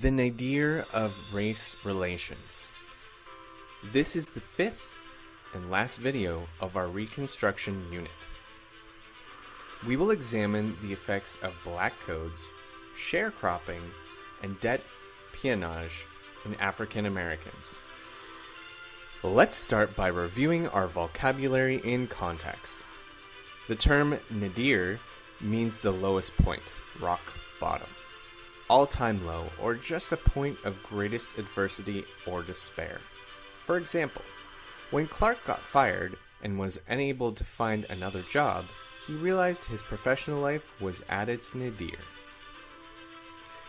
The nadir of race relations. This is the fifth and last video of our reconstruction unit. We will examine the effects of black codes, sharecropping, and debt peonage in African Americans. Let's start by reviewing our vocabulary in context. The term nadir means the lowest point, rock bottom, all time low, or just a point of greatest adversity or despair. For example, when Clark got fired and was unable to find another job, he realized his professional life was at its nadir.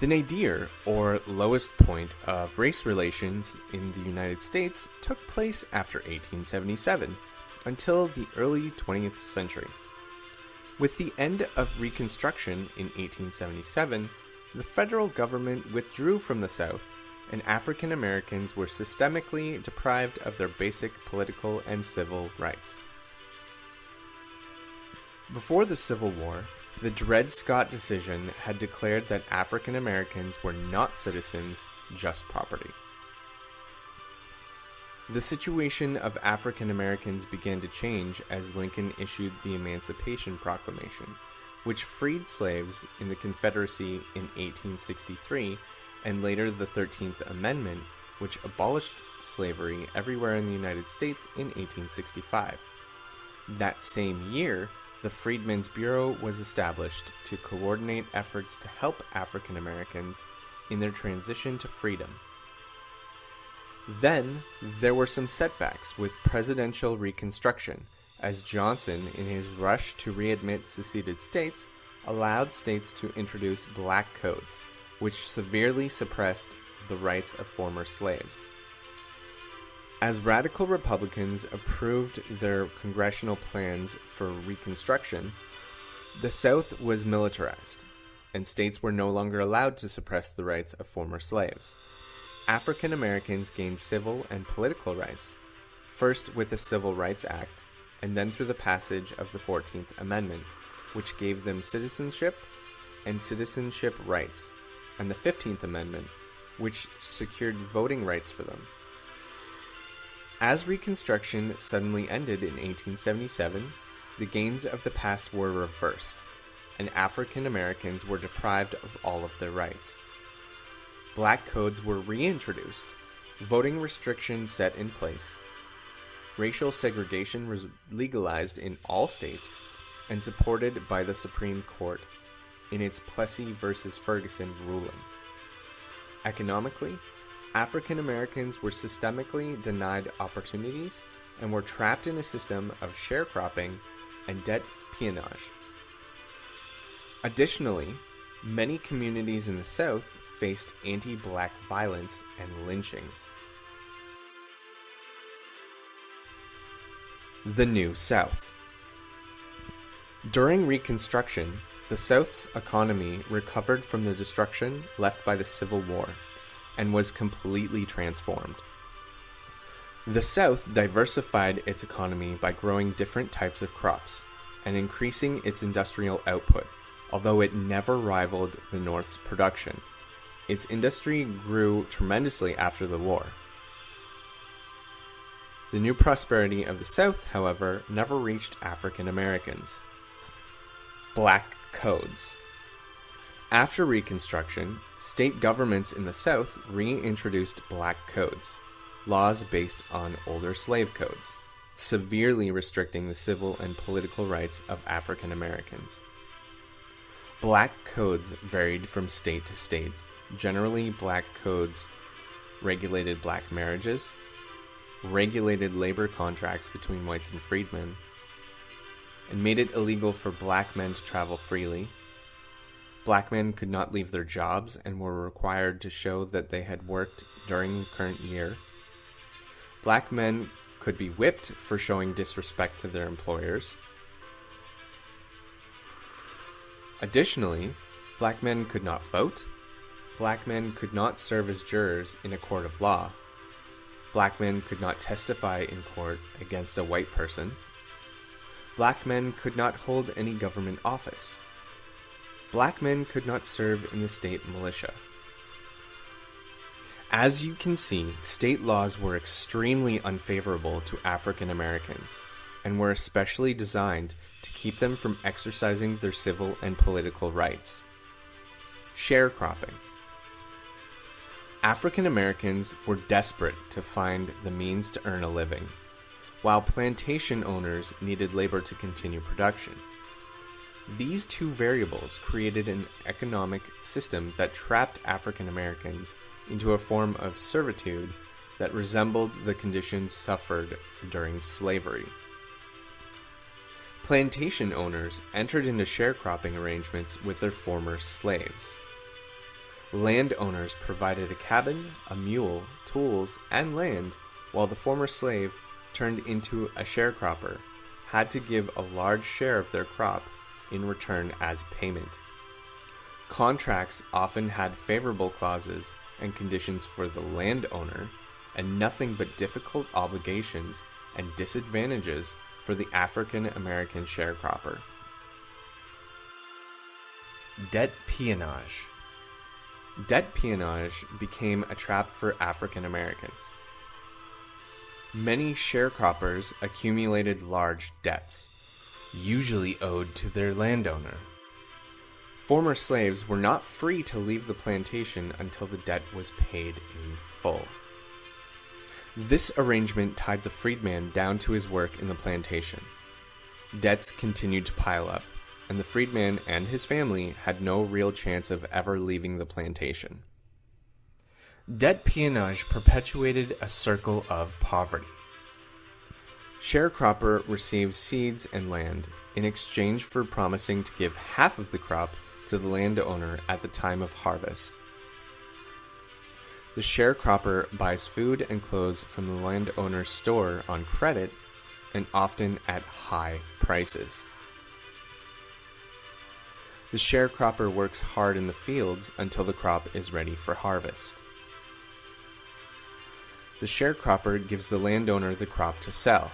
The nadir, or lowest point of race relations in the United States, took place after 1877 until the early 20th century. With the end of Reconstruction in 1877, the federal government withdrew from the South, and African Americans were systemically deprived of their basic political and civil rights. Before the Civil War, the Dred Scott decision had declared that African Americans were not citizens, just property. The situation of African Americans began to change as Lincoln issued the Emancipation Proclamation, which freed slaves in the Confederacy in 1863, and later the 13th Amendment, which abolished slavery everywhere in the United States in 1865. That same year, the Freedmen's Bureau was established to coordinate efforts to help African Americans in their transition to freedom. Then, there were some setbacks with presidential reconstruction, as Johnson, in his rush to readmit seceded states, allowed states to introduce black codes, which severely suppressed the rights of former slaves. As radical Republicans approved their congressional plans for Reconstruction, the South was militarized, and states were no longer allowed to suppress the rights of former slaves. African Americans gained civil and political rights, first with the Civil Rights Act, and then through the passage of the 14th Amendment, which gave them citizenship and citizenship rights, and the 15th Amendment, which secured voting rights for them. As Reconstruction suddenly ended in 1877, the gains of the past were reversed, and African Americans were deprived of all of their rights. Black codes were reintroduced, voting restrictions set in place, racial segregation was legalized in all states, and supported by the Supreme Court in its Plessy v. Ferguson ruling. Economically, African Americans were systemically denied opportunities and were trapped in a system of sharecropping and debt peonage. Additionally, many communities in the South faced anti black violence and lynchings. The New South During Reconstruction, the South's economy recovered from the destruction left by the Civil War and was completely transformed. The South diversified its economy by growing different types of crops and increasing its industrial output, although it never rivaled the North's production. Its industry grew tremendously after the war. The new prosperity of the South, however, never reached African Americans. Black Codes After Reconstruction, state governments in the South reintroduced black codes, laws based on older slave codes, severely restricting the civil and political rights of African Americans. Black codes varied from state to state. Generally, black codes regulated black marriages, regulated labor contracts between whites and freedmen, and made it illegal for black men to travel freely. Black men could not leave their jobs and were required to show that they had worked during the current year. Black men could be whipped for showing disrespect to their employers. Additionally, black men could not vote. Black men could not serve as jurors in a court of law. Black men could not testify in court against a white person. Black men could not hold any government office. Black men could not serve in the state militia. As you can see, state laws were extremely unfavorable to African Americans and were especially designed to keep them from exercising their civil and political rights. Sharecropping. African Americans were desperate to find the means to earn a living, while plantation owners needed labor to continue production. These two variables created an economic system that trapped African Americans into a form of servitude that resembled the conditions suffered during slavery. Plantation owners entered into sharecropping arrangements with their former slaves. Landowners provided a cabin, a mule, tools, and land, while the former slave, turned into a sharecropper, had to give a large share of their crop in return as payment. Contracts often had favorable clauses and conditions for the landowner, and nothing but difficult obligations and disadvantages for the African American sharecropper. Debt peonage. Debt peonage became a trap for African Americans. Many sharecroppers accumulated large debts, usually owed to their landowner. Former slaves were not free to leave the plantation until the debt was paid in full. This arrangement tied the freedman down to his work in the plantation. Debts continued to pile up, and the freedman and his family had no real chance of ever leaving the plantation. Debt peonage perpetuated a circle of poverty. Sharecropper receives seeds and land in exchange for promising to give half of the crop to the landowner at the time of harvest. The sharecropper buys food and clothes from the landowner's store on credit and often at high prices. The sharecropper works hard in the fields until the crop is ready for harvest. The sharecropper gives the landowner the crop to sell.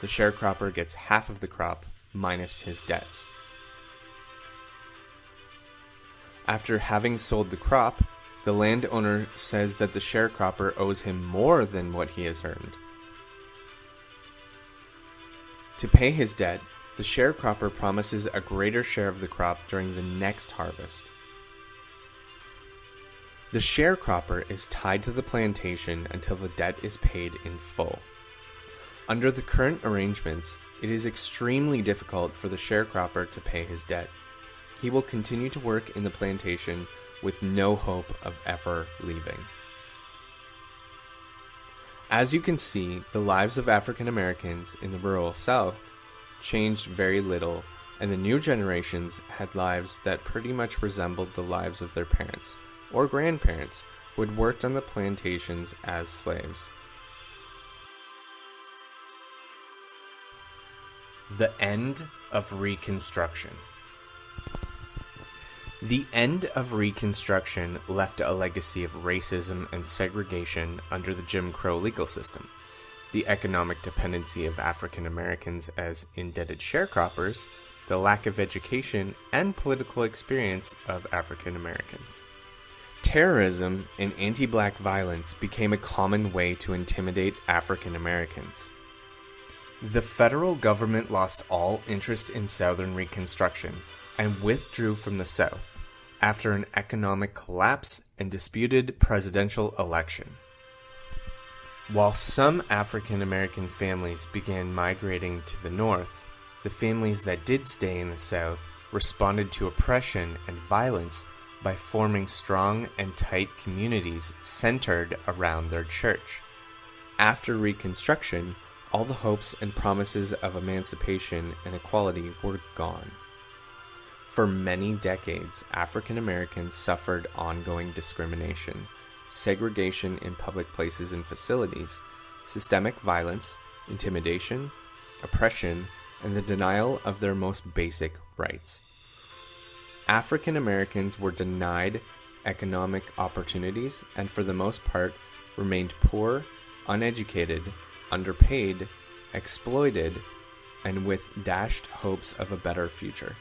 The sharecropper gets half of the crop minus his debts. After having sold the crop, the landowner says that the sharecropper owes him more than what he has earned. To pay his debt, the sharecropper promises a greater share of the crop during the next harvest. The sharecropper is tied to the plantation until the debt is paid in full. Under the current arrangements, it is extremely difficult for the sharecropper to pay his debt. He will continue to work in the plantation with no hope of ever leaving. As you can see, the lives of African Americans in the rural South changed very little, and the new generations had lives that pretty much resembled the lives of their parents or grandparents who had worked on the plantations as slaves. The End of Reconstruction the end of Reconstruction left a legacy of racism and segregation under the Jim Crow legal system, the economic dependency of African Americans as indebted sharecroppers, the lack of education and political experience of African Americans. Terrorism and anti black violence became a common way to intimidate African Americans. The federal government lost all interest in Southern Reconstruction and withdrew from the South after an economic collapse and disputed presidential election. While some African American families began migrating to the North, the families that did stay in the South responded to oppression and violence by forming strong and tight communities centered around their church. After Reconstruction, all the hopes and promises of emancipation and equality were gone. For many decades, African Americans suffered ongoing discrimination, segregation in public places and facilities, systemic violence, intimidation, oppression, and the denial of their most basic rights. African Americans were denied economic opportunities and, for the most part, remained poor, uneducated, underpaid, exploited, and with dashed hopes of a better future.